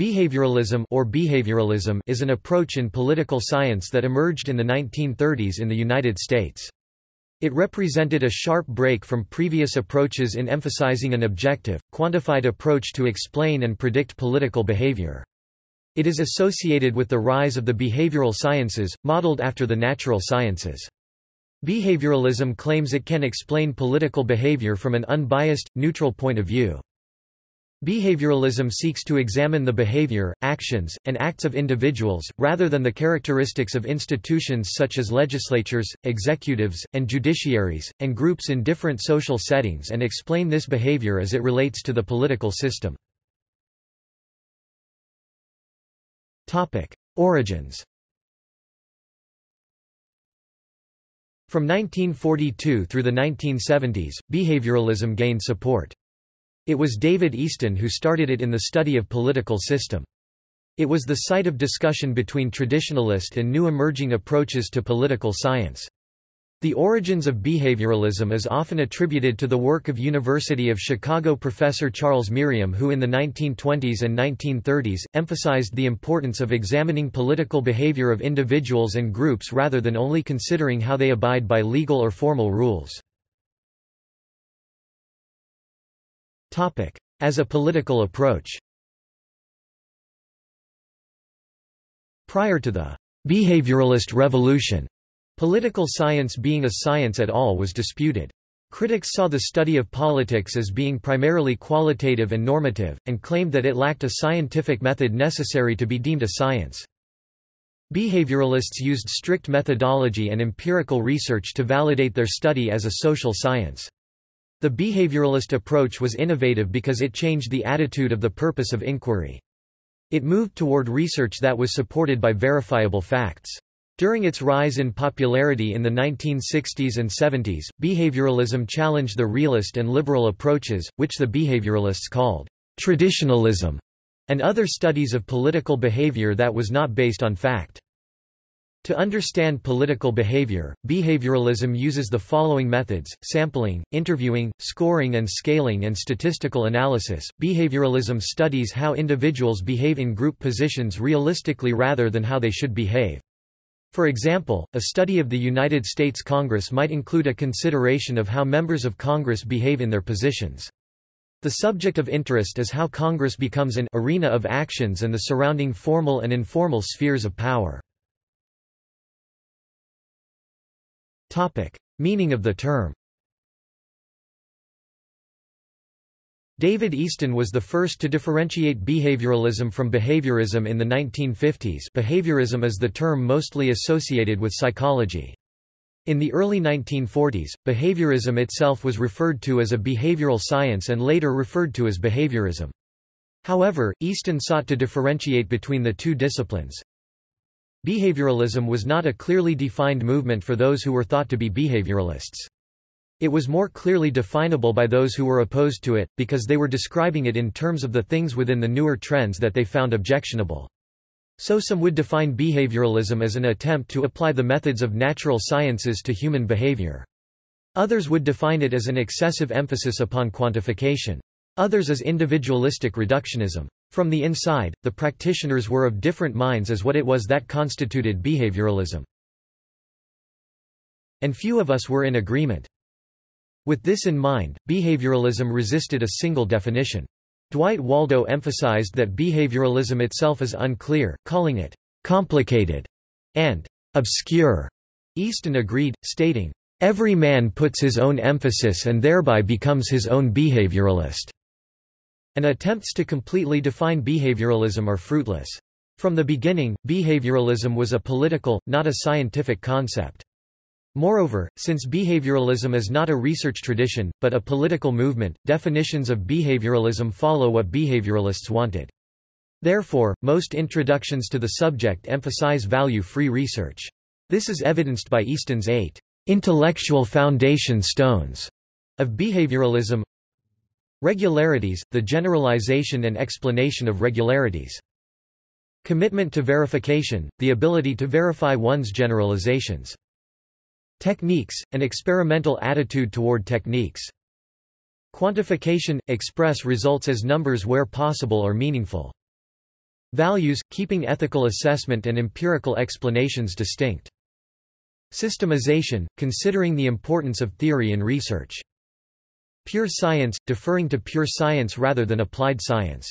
Behavioralism or behavioralism is an approach in political science that emerged in the 1930s in the United States. It represented a sharp break from previous approaches in emphasizing an objective, quantified approach to explain and predict political behavior. It is associated with the rise of the behavioral sciences, modeled after the natural sciences. Behavioralism claims it can explain political behavior from an unbiased, neutral point of view. Behavioralism seeks to examine the behavior, actions, and acts of individuals, rather than the characteristics of institutions such as legislatures, executives, and judiciaries, and groups in different social settings and explain this behavior as it relates to the political system. Origins From 1942 through the 1970s, behavioralism gained support. It was David Easton who started it in the study of political system. It was the site of discussion between traditionalist and new emerging approaches to political science. The origins of behavioralism is often attributed to the work of University of Chicago professor Charles Merriam who in the 1920s and 1930s, emphasized the importance of examining political behavior of individuals and groups rather than only considering how they abide by legal or formal rules. As a political approach Prior to the behavioralist revolution, political science being a science at all was disputed. Critics saw the study of politics as being primarily qualitative and normative, and claimed that it lacked a scientific method necessary to be deemed a science. Behavioralists used strict methodology and empirical research to validate their study as a social science. The behavioralist approach was innovative because it changed the attitude of the purpose of inquiry. It moved toward research that was supported by verifiable facts. During its rise in popularity in the 1960s and 70s, behavioralism challenged the realist and liberal approaches, which the behavioralists called traditionalism, and other studies of political behavior that was not based on fact. To understand political behavior, behavioralism uses the following methods sampling, interviewing, scoring and scaling, and statistical analysis. Behavioralism studies how individuals behave in group positions realistically rather than how they should behave. For example, a study of the United States Congress might include a consideration of how members of Congress behave in their positions. The subject of interest is how Congress becomes an arena of actions and the surrounding formal and informal spheres of power. Topic. Meaning of the term David Easton was the first to differentiate behavioralism from behaviorism in the 1950s behaviorism is the term mostly associated with psychology. In the early 1940s, behaviorism itself was referred to as a behavioral science and later referred to as behaviorism. However, Easton sought to differentiate between the two disciplines, Behavioralism was not a clearly defined movement for those who were thought to be behavioralists. It was more clearly definable by those who were opposed to it, because they were describing it in terms of the things within the newer trends that they found objectionable. So some would define behavioralism as an attempt to apply the methods of natural sciences to human behavior. Others would define it as an excessive emphasis upon quantification. Others as individualistic reductionism. From the inside, the practitioners were of different minds as what it was that constituted behavioralism. And few of us were in agreement. With this in mind, behavioralism resisted a single definition. Dwight Waldo emphasized that behavioralism itself is unclear, calling it complicated and obscure. Easton agreed, stating, Every man puts his own emphasis and thereby becomes his own behavioralist and attempts to completely define behavioralism are fruitless. From the beginning, behavioralism was a political, not a scientific concept. Moreover, since behavioralism is not a research tradition, but a political movement, definitions of behavioralism follow what behavioralists wanted. Therefore, most introductions to the subject emphasize value-free research. This is evidenced by Easton's eight intellectual foundation stones of behavioralism, Regularities, the generalization and explanation of regularities. Commitment to verification, the ability to verify one's generalizations. Techniques, an experimental attitude toward techniques. Quantification – express results as numbers where possible or meaningful. Values, keeping ethical assessment and empirical explanations distinct. Systemization, considering the importance of theory in research. Pure science, deferring to pure science rather than applied science.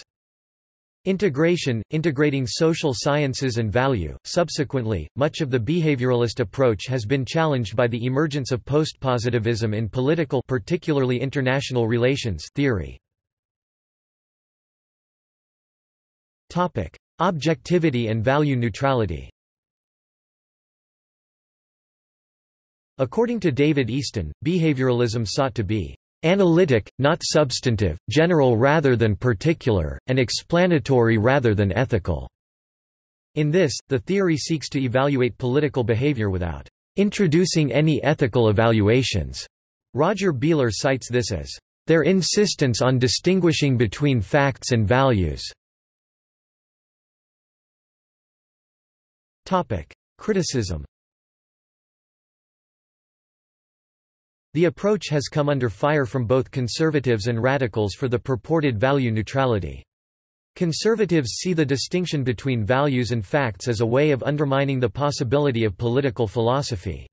Integration, integrating social sciences and value. Subsequently, much of the behavioralist approach has been challenged by the emergence of postpositivism in political particularly international relations theory. Topic: Objectivity and value neutrality. According to David Easton, behavioralism sought to be Analytic, not substantive, general rather than particular, and explanatory rather than ethical. In this, the theory seeks to evaluate political behavior without introducing any ethical evaluations. Roger Beehler cites this as their insistence on distinguishing between facts and values. Criticism The approach has come under fire from both conservatives and radicals for the purported value neutrality. Conservatives see the distinction between values and facts as a way of undermining the possibility of political philosophy.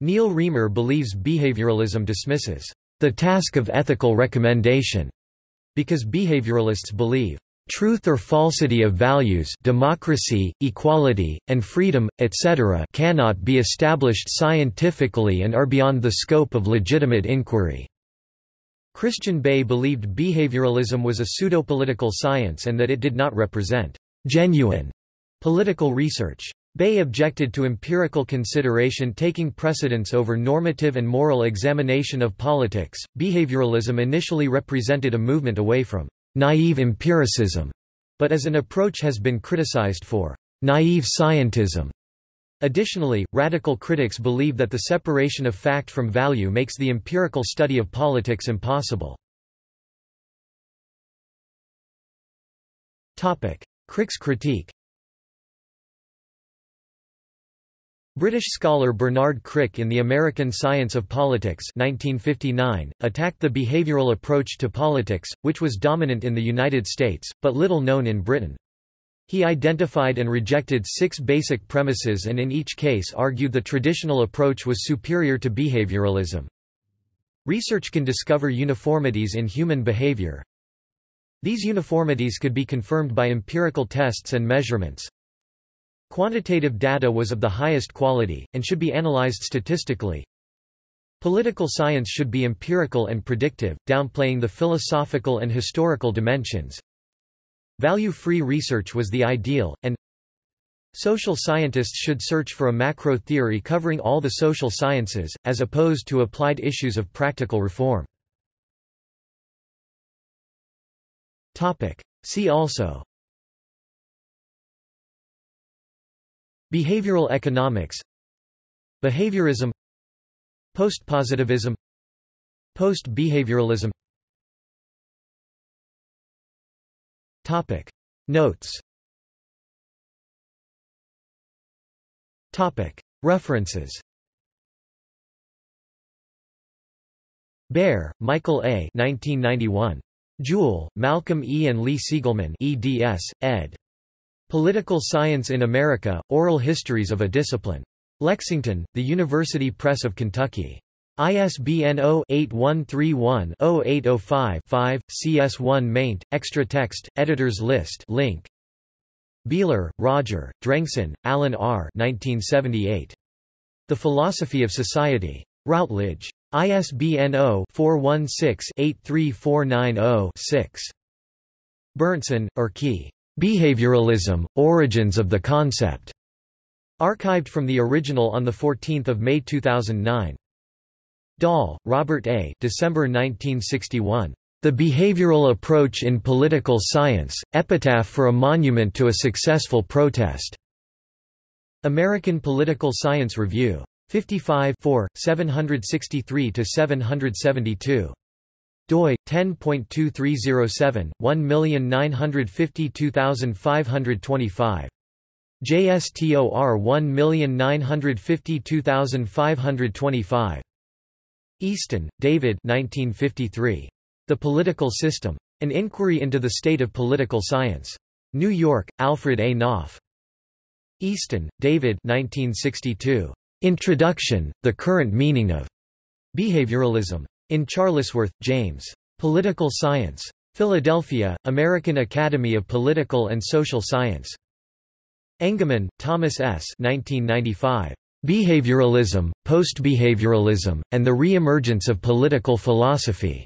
Neal Riemer believes behavioralism dismisses the task of ethical recommendation because behavioralists believe truth or falsity of values democracy, equality, and freedom, etc. cannot be established scientifically and are beyond the scope of legitimate inquiry. Christian Bay believed behavioralism was a pseudo-political science and that it did not represent genuine political research. Bay objected to empirical consideration taking precedence over normative and moral examination of politics. Behavioralism initially represented a movement away from naive empiricism, but as an approach has been criticized for naive scientism. Additionally, radical critics believe that the separation of fact from value makes the empirical study of politics impossible. Crick's critique British scholar Bernard Crick in The American Science of Politics 1959, attacked the behavioral approach to politics, which was dominant in the United States, but little known in Britain. He identified and rejected six basic premises and in each case argued the traditional approach was superior to behavioralism. Research can discover uniformities in human behavior. These uniformities could be confirmed by empirical tests and measurements. Quantitative data was of the highest quality, and should be analyzed statistically. Political science should be empirical and predictive, downplaying the philosophical and historical dimensions. Value-free research was the ideal, and Social scientists should search for a macro theory covering all the social sciences, as opposed to applied issues of practical reform. See also Behavioral economics Behaviorism Postpositivism Post-behavioralism Topic Notes Topic References Baer, Michael A. 1991. Jewell, Malcolm E. and Lee Sigelman eds, ed. Political Science in America, Oral Histories of a Discipline. Lexington, The University Press of Kentucky. ISBN 0-8131-0805-5, CS1 maint, extra text, editors list link. Beehler, Roger, Drengson, Alan R. 1978. The Philosophy of Society. Routledge. ISBN 0-416-83490-6. Berndtson, Erkki. Behavioralism, Origins of the Concept. Archived from the original on 14 May 2009. Dahl, Robert A. December 1961. The Behavioral Approach in Political Science, Epitaph for a Monument to a Successful Protest. American Political Science Review. 55 763–772 doi 10.2307 1952525 JSTOR 1952525 Easton, David 1953. The Political System. An Inquiry into the State of Political Science. New York, Alfred A. Knopf. Easton, David 1962. Introduction, The Current Meaning of Behavioralism. In Charlesworth, James. Political Science. Philadelphia, American Academy of Political and Social Science. Engeman, Thomas S. 1995. Behavioralism, Postbehavioralism, and the Re-emergence of Political Philosophy.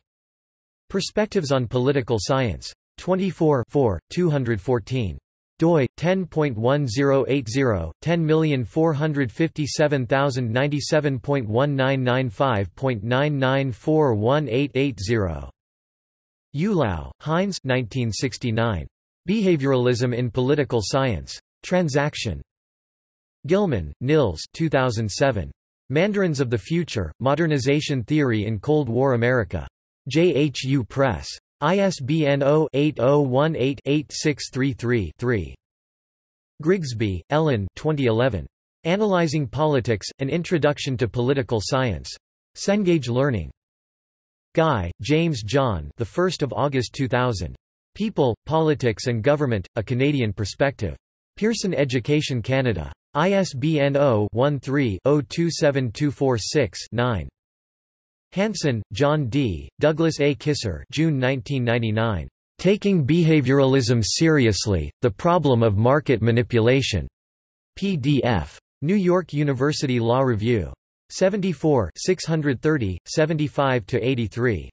Perspectives on Political Science. 24 214 doi 10.1080 104597.1995.99418880 Eulau, Heinz 1969. Behavioralism in Political Science. Transaction. Gilman, Nils 2007. Mandarins of the Future, Modernization Theory in Cold War America. JHU Press. ISBN 0-8018-8633-3. Grigsby, Ellen 2011. Analyzing Politics, An Introduction to Political Science. Cengage Learning. Guy, James John the 1st of August 2000. People, Politics and Government, A Canadian Perspective. Pearson Education Canada. ISBN 0-13-027246-9. Hanson, John D., Douglas A. Kysar June 1999. Taking Behavioralism Seriously, The Problem of Market Manipulation. PDF. New York University Law Review. 74 630, 75–83.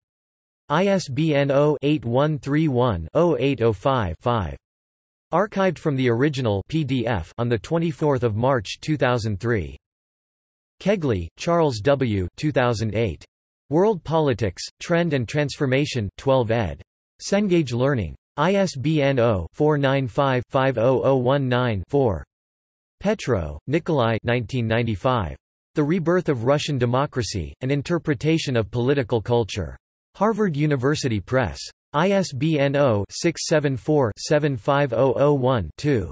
ISBN 0-8131-0805-5. Archived from the original PDF on 24 March 2003. Kegley, Charles W. 2008. World Politics, Trend and Transformation 12 ed. Cengage Learning. ISBN 0-495-50019-4. Petro, Nikolai 1995. The Rebirth of Russian Democracy, An Interpretation of Political Culture. Harvard University Press. ISBN 0-674-75001-2.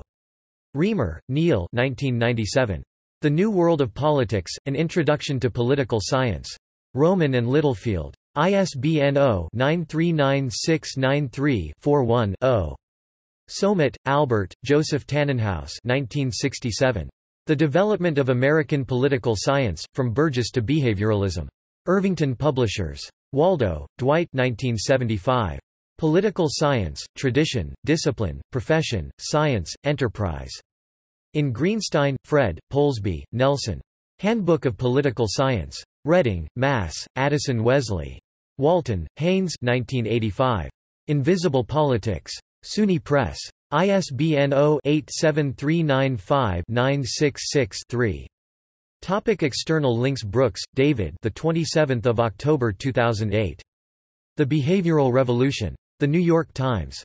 Riemer, Neal 1997. The New World of Politics, An Introduction to Political Science. Rowman and Littlefield. ISBN 0-939693-41-0. Somit, Albert, Joseph Tanenhaus 1967. The Development of American Political Science, From Burgess to Behavioralism. Irvington Publishers. Waldo, Dwight 1975. Political Science, Tradition, Discipline, Profession, Science, Enterprise. In Greenstein, Fred, Polsby, Nelson. Handbook of Political Science. Reading, Mass., Addison Wesley. Walton, Hanes 1985. Invisible Politics. SUNY Press. ISBN 0-87395-966-3. Topic external links Brooks, David the 27th of October 2008. The Behavioral Revolution. The New York Times.